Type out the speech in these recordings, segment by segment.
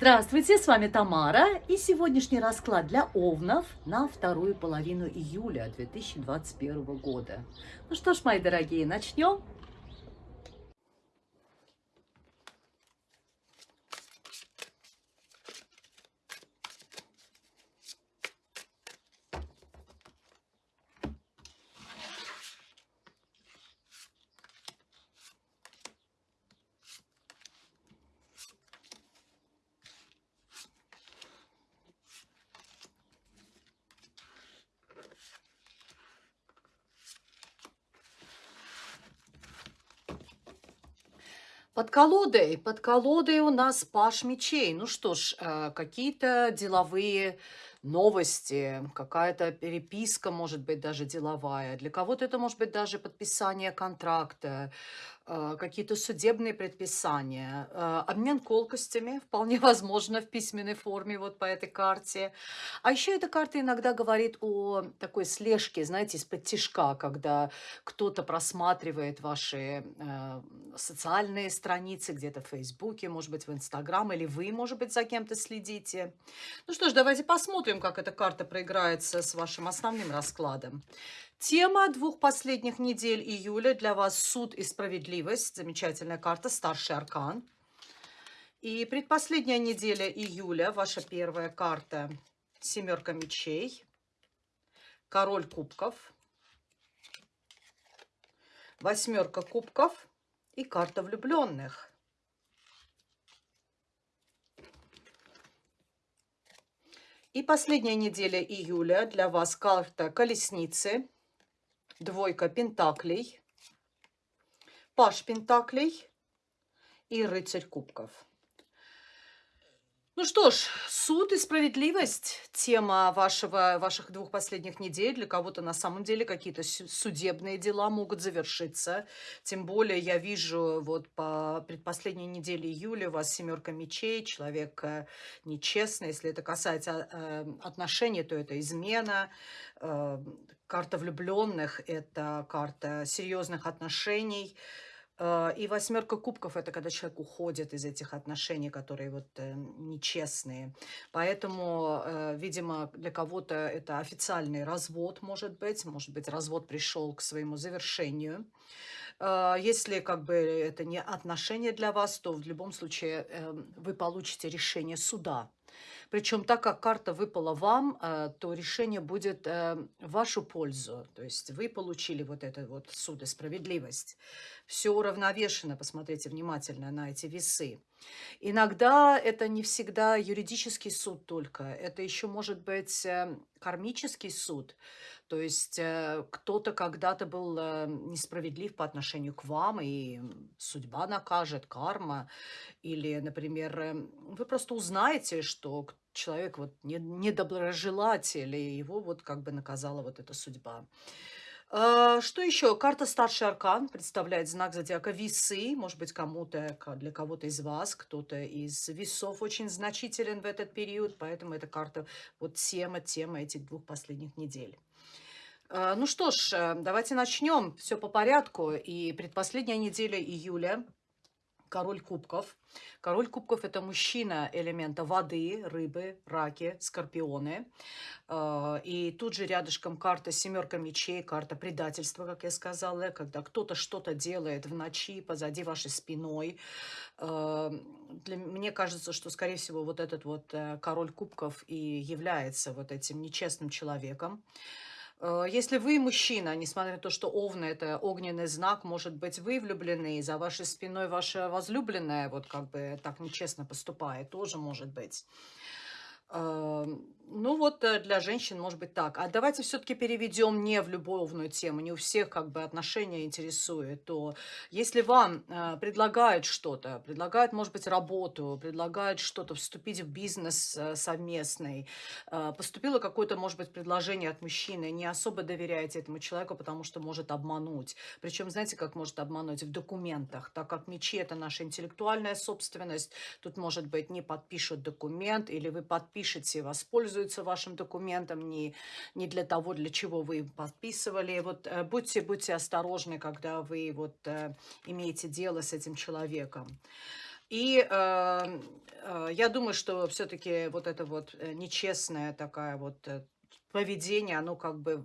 Здравствуйте, с вами Тамара и сегодняшний расклад для овнов на вторую половину июля 2021 года. Ну что ж, мои дорогие, начнем. Под колодой, под колодой у нас паш мечей. Ну что ж, э, какие-то деловые новости, какая-то переписка, может быть, даже деловая. Для кого-то это может быть даже подписание контракта, какие-то судебные предписания, э, обмен колкостями, вполне возможно, в письменной форме вот по этой карте. А еще эта карта иногда говорит о такой слежке, знаете, из-под тишка, когда кто-то просматривает ваши э, социальные страницы где-то в Фейсбуке, может быть, в Инстаграм, или вы, может быть, за кем-то следите. Ну что ж, давайте посмотрим, как эта карта проиграется с вашим основным раскладом. Тема двух последних недель июля для вас. «Суд и справедливость». Замечательная карта, старший аркан. И предпоследняя неделя июля, ваша первая карта. «Семерка мечей», «Король кубков», «Восьмерка кубков» и карта влюбленных. И последняя неделя июля для вас. Карта колесницы – двойка пентаклей, паш пентаклей и рыцарь кубков. Ну что ж, суд и справедливость – тема вашего, ваших двух последних недель. Для кого-то на самом деле какие-то судебные дела могут завершиться. Тем более я вижу вот по предпоследней неделе июля у вас семерка мечей, человек э, нечестный. Если это касается э, отношений, то это измена. Э, карта влюбленных – это карта серьезных отношений – и восьмерка кубков – это когда человек уходит из этих отношений, которые вот э, нечестные. Поэтому, э, видимо, для кого-то это официальный развод, может быть. Может быть, развод пришел к своему завершению. Если как бы это не отношения для вас, то в любом случае вы получите решение суда. Причем так как карта выпала вам, то решение будет в вашу пользу. То есть вы получили вот это вот суд и справедливость все уравновешено, посмотрите внимательно на эти весы. Иногда это не всегда юридический суд только, это еще может быть э, кармический суд. То есть э, кто-то когда-то был э, несправедлив по отношению к вам, и судьба накажет, карма. Или, например, вы просто узнаете, что человек вот недоброжелатель, и его вот как бы наказала вот эта судьба. А, что еще? Карта старший аркан представляет знак зодиака весы. Может быть, кому-то, для кого-то из вас, кто-то из весов очень значителен в этот период. Поэтому эта карта, вот тема, тема этих двух последних недель. А, ну что ж, э, давайте начнем. Все по порядку. И предпоследняя неделя июля – король кубков. Король кубков – это мужчина элемента воды, рыбы, раки, скорпионы. А, и тут же рядышком карта семерка мечей, карта предательства, как я сказала, когда кто-то что-то делает в ночи позади вашей спиной. Для, мне кажется, что, скорее всего, вот этот вот э, король кубков и является вот этим нечестным человеком. Э, если вы мужчина, несмотря на то, что Овна – это огненный знак, может быть, вы влюблены, и за вашей спиной ваша возлюбленная вот как бы так нечестно поступает, тоже может быть. Ну вот э, для женщин может быть так. А давайте все-таки переведем не в любовную тему, не у всех как бы отношения интересует. То если вам э, предлагают что-то, предлагают, может быть, работу, предлагают что-то, вступить в бизнес э, совместный, э, поступило какое-то, может быть, предложение от мужчины, не особо доверяете этому человеку, потому что может обмануть. Причем, знаете, как может обмануть? В документах, так как мечи – это наша интеллектуальная собственность, тут, может быть, не подпишут документ, или вы подпишете, воспользуетесь пользуются вашим документом не, не для того, для чего вы подписывали. Вот э, будьте, будьте осторожны, когда вы вот э, имеете дело с этим человеком. И э, э, я думаю, что все-таки вот это вот э, нечестная такая вот поведение, оно как бы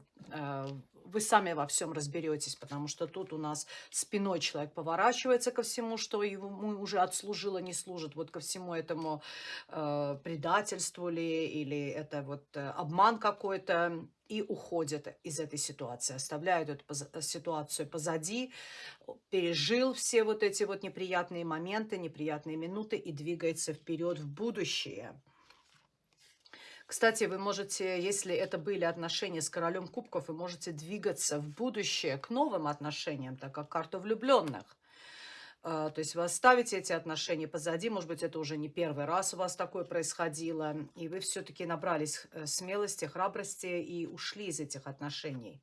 вы сами во всем разберетесь, потому что тут у нас спиной человек поворачивается ко всему, что ему уже отслужило, не служит, вот ко всему этому э, предательству ли, или это вот э, обман какой-то, и уходит из этой ситуации, оставляет эту ситуацию позади, пережил все вот эти вот неприятные моменты, неприятные минуты и двигается вперед в будущее. Кстати, вы можете, если это были отношения с королем кубков, вы можете двигаться в будущее к новым отношениям, так как карта влюбленных. А, то есть вы оставите эти отношения позади, может быть, это уже не первый раз у вас такое происходило, и вы все-таки набрались э, смелости, храбрости и ушли из этих отношений.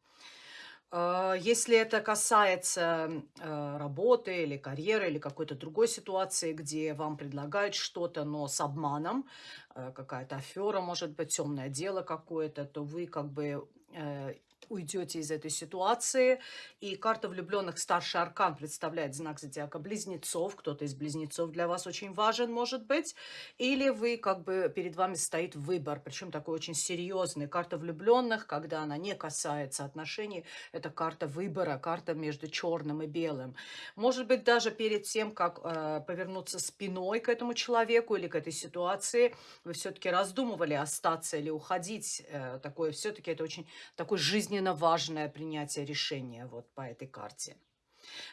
А, если это касается э, работы или карьеры, или какой-то другой ситуации, где вам предлагают что-то, но с обманом, э, какая-то афера, может быть, темное дело какое-то, то вы как бы э, уйдете из этой ситуации. И карта влюбленных старший аркан представляет знак зодиака близнецов. Кто-то из близнецов для вас очень важен, может быть. Или вы, как бы, перед вами стоит выбор, причем такой очень серьезный. Карта влюбленных, когда она не касается отношений, это карта выбора, карта между черным и белым. Может быть, даже перед тем, как э, повернуться спиной к этому человеку или к этой ситуации, вы все-таки раздумывали, остаться или уходить. Э, такое все-таки это очень такой жизненный жизненно важное принятие решения вот по этой карте.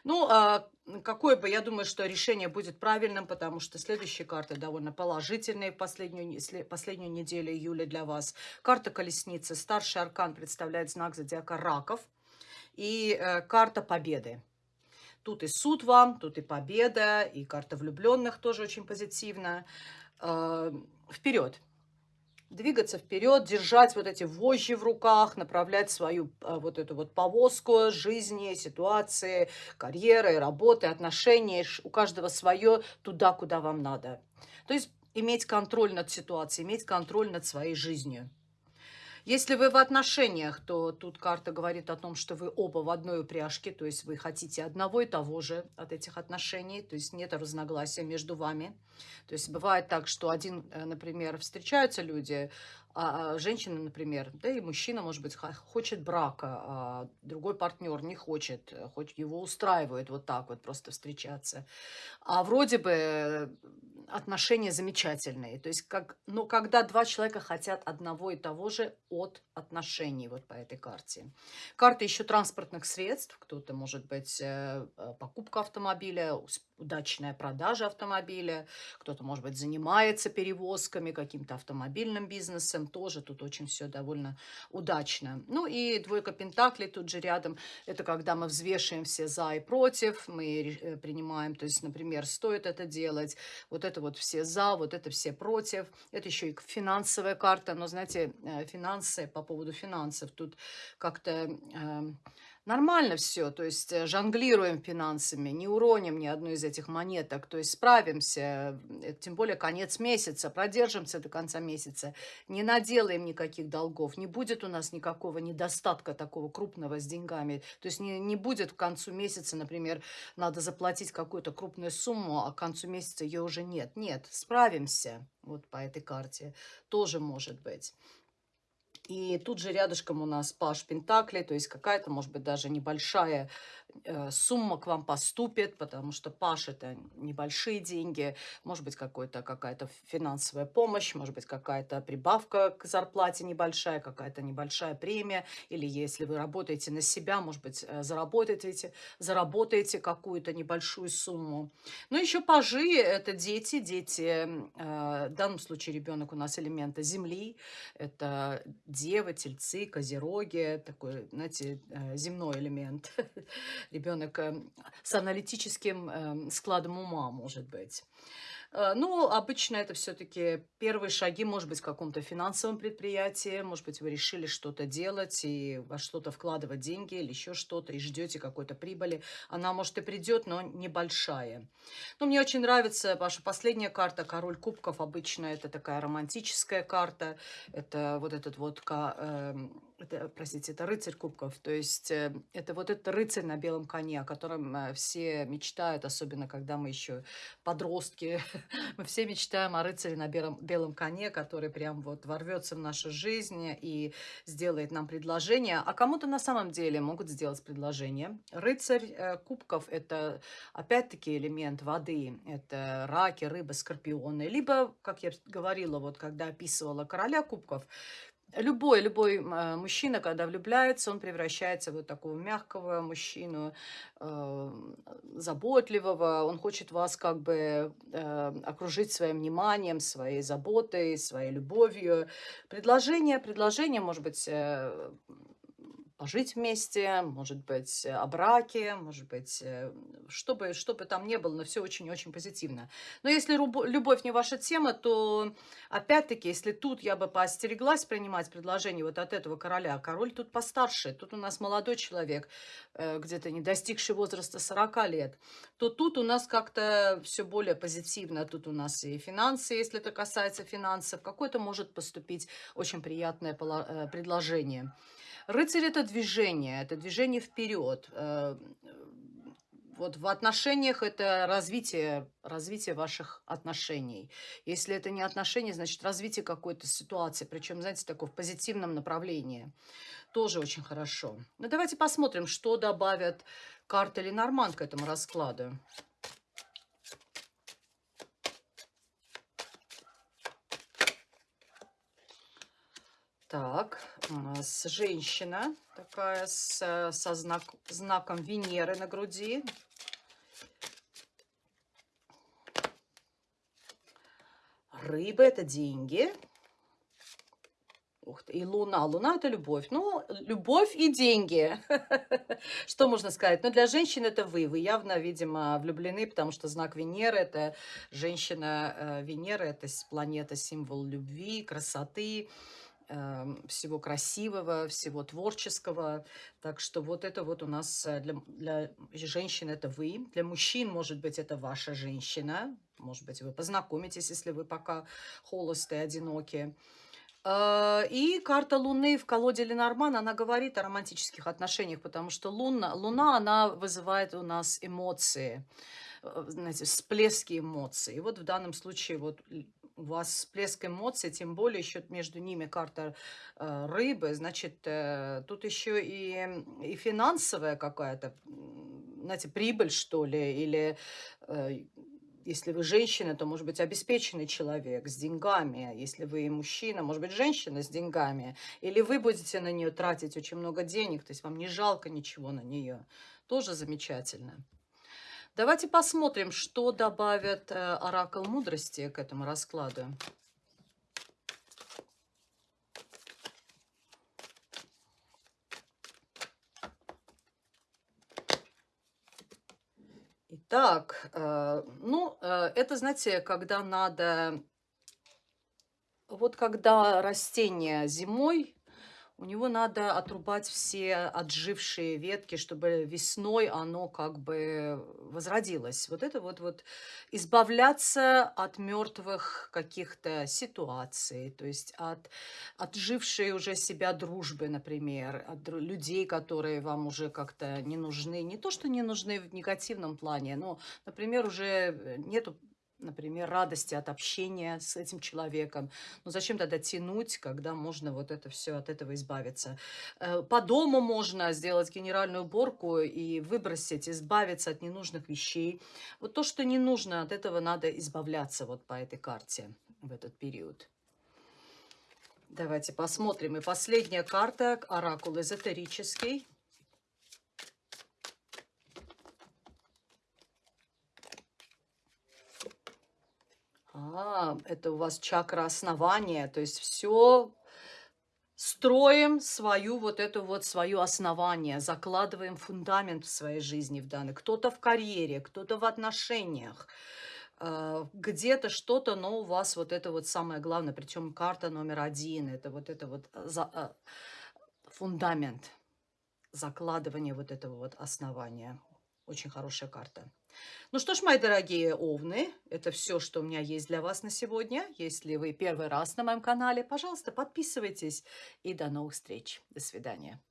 Ну, а какое бы, я думаю, что решение будет правильным, потому что следующие карты довольно положительные в последнюю, последнюю неделю июля для вас. Карта колесницы, старший аркан представляет знак зодиака раков и э, карта победы. Тут и суд вам, тут и победа, и карта влюбленных тоже очень позитивна. Э, вперед! Двигаться вперед, держать вот эти вожжи в руках, направлять свою а, вот эту вот повозку жизни, ситуации, карьеры, работы, отношений. У каждого свое туда, куда вам надо. То есть иметь контроль над ситуацией, иметь контроль над своей жизнью. Если вы в отношениях, то тут карта говорит о том, что вы оба в одной упряжке, то есть вы хотите одного и того же от этих отношений, то есть нет разногласия между вами. То есть бывает так, что один, э, например, встречаются люди, а, а женщина, например, да и мужчина, может быть, хочет брака, а другой партнер не хочет, э, хоть его устраивает вот так вот просто встречаться. А вроде бы отношения замечательные. То есть, как, но когда два человека хотят одного и того же от отношений вот по этой карте. Карта еще транспортных средств. Кто-то, может быть, э, э, покупка автомобиля, удачная продажа автомобиля. Кто-то, может быть, занимается перевозками, каким-то автомобильным бизнесом. Тоже тут очень все довольно удачно. Ну и двойка пентаклей тут же рядом. Это когда мы взвешиваем все за и против. Мы э, принимаем, то есть, например, стоит это делать. Вот это вот все за, вот это все против. Это еще и финансовая карта. Но, знаете, финансы по поводу финансов. Тут как-то э, нормально все, то есть э, жонглируем финансами, не уроним ни одну из этих монеток, то есть справимся, тем более конец месяца, продержимся до конца месяца, не наделаем никаких долгов, не будет у нас никакого недостатка такого крупного с деньгами, то есть не, не будет к концу месяца, например, надо заплатить какую-то крупную сумму, а к концу месяца ее уже нет. Нет, справимся вот по этой карте, тоже может быть. И тут же рядышком у нас паш Пентакли, то есть какая-то, может быть, даже небольшая Э, сумма к вам поступит, потому что Паш это небольшие деньги, может быть какая-то какая-то финансовая помощь, может быть какая-то прибавка к зарплате небольшая, какая-то небольшая премия, или если вы работаете на себя, может быть э, заработаете, заработаете какую-то небольшую сумму. Ну еще пажи это дети, дети, э, в данном случае ребенок у нас элемента земли, это девы, тельцы, козероги, такой, знаете, земной элемент. ребенок эм, с аналитическим эм, складом ума, может быть. Э, ну, обычно это все-таки первые шаги, может быть, в каком-то финансовом предприятии, может быть, вы решили что-то делать и во что-то вкладывать деньги или еще что-то, и ждете какой-то прибыли. Она, может, и придет, но небольшая. Но мне очень нравится ваша последняя карта, король кубков. Обычно это такая романтическая карта. Это вот этот вот эм, это, простите, это рыцарь кубков, то есть э, это вот этот рыцарь на белом коне, о котором э, все мечтают, особенно когда мы еще подростки, мы все мечтаем о рыцаре на белом, белом коне, который прям вот ворвется в нашу жизнь и сделает нам предложение, а кому-то на самом деле могут сделать предложение. Рыцарь э, кубков – это опять-таки элемент воды, это раки, рыбы, скорпионы, либо, как я говорила, вот когда описывала короля кубков, Любой, любой э, мужчина, когда влюбляется, он превращается в вот такого мягкого мужчину, э, заботливого. Он хочет вас как бы э, окружить своим вниманием, своей заботой, своей любовью. Предложение, предложение может быть э, пожить вместе, может быть, о браке, может быть, э, что бы, что бы там ни было, но все очень-очень позитивно. Но если любовь не ваша тема, то, опять-таки, если тут я бы поостереглась принимать предложение вот от этого короля, король тут постарше, тут у нас молодой человек, э, где-то не достигший возраста 40 лет, то тут у нас как-то все более позитивно. Тут у нас и финансы, если это касается финансов, какое-то может поступить очень приятное э, предложение. Рыцарь – это движение, это движение вперед. Э, вот в отношениях это развитие, развитие ваших отношений. Если это не отношения, значит развитие какой-то ситуации, причем, знаете, такое в позитивном направлении. Тоже очень хорошо. Ну, давайте посмотрим, что добавят карты Ленорман к этому раскладу. Так, женщина такая с, со знак, знаком Венеры на груди. Рыба – это деньги. Ух ты, и луна. Луна – это любовь. Ну, любовь и деньги. Что можно сказать? Ну, для женщин это вы. Вы явно, видимо, влюблены, потому что знак Венеры – это женщина э, Венера, это планета, символ любви, красоты. Эм, всего красивого, всего творческого. Так что вот это вот у нас э, для, для женщин это вы, для мужчин, может быть, это ваша женщина. Может быть, вы познакомитесь, если вы пока холостые, одинокие. Э, и карта Луны в колоде Ленорман, она говорит о романтических отношениях, потому что Луна, Луна она вызывает у нас эмоции, э, знаете, всплески эмоций. И вот в данном случае вот у вас всплеск эмоций, тем более еще между ними карта э, рыбы, значит, э, тут еще и, и финансовая какая-то, знаете, прибыль, что ли, или э, если вы женщина, то, может быть, обеспеченный человек с деньгами. Если вы мужчина, может быть, женщина с деньгами. Или вы будете на нее тратить очень много денег, то есть вам не жалко ничего на нее. Тоже замечательно. Давайте посмотрим, что добавят э, оракул мудрости к этому раскладу. Итак, э, ну, э, это, знаете, когда надо... Вот когда растение зимой у него надо отрубать все отжившие ветки, чтобы весной оно как бы возродилось. Вот это вот, вот избавляться от мертвых каких-то ситуаций, то есть от отжившей уже себя дружбы, например, от людей, которые вам уже как-то не нужны. Не то, что не нужны в негативном плане, но, например, уже нету например, радости от общения с этим человеком. Но зачем тогда тянуть, когда можно вот это все от этого избавиться? Э, по дому можно сделать генеральную уборку и выбросить, избавиться от ненужных вещей. Вот то, что не нужно, от этого надо избавляться вот по этой карте в этот период. Давайте посмотрим. И последняя карта, оракул эзотерический. А, это у вас чакра основания, то есть все строим свою вот эту вот свое основание, закладываем фундамент в своей жизни в данной. Кто-то в карьере, кто-то в отношениях, э, где-то что-то, но у вас вот это вот самое главное, причем карта номер один, это вот это вот э, за, э, фундамент, закладывание вот этого вот основания. Очень хорошая карта. Ну что ж, мои дорогие овны, это все, что у меня есть для вас на сегодня. Если вы первый раз на моем канале, пожалуйста, подписывайтесь. И до новых встреч. До свидания.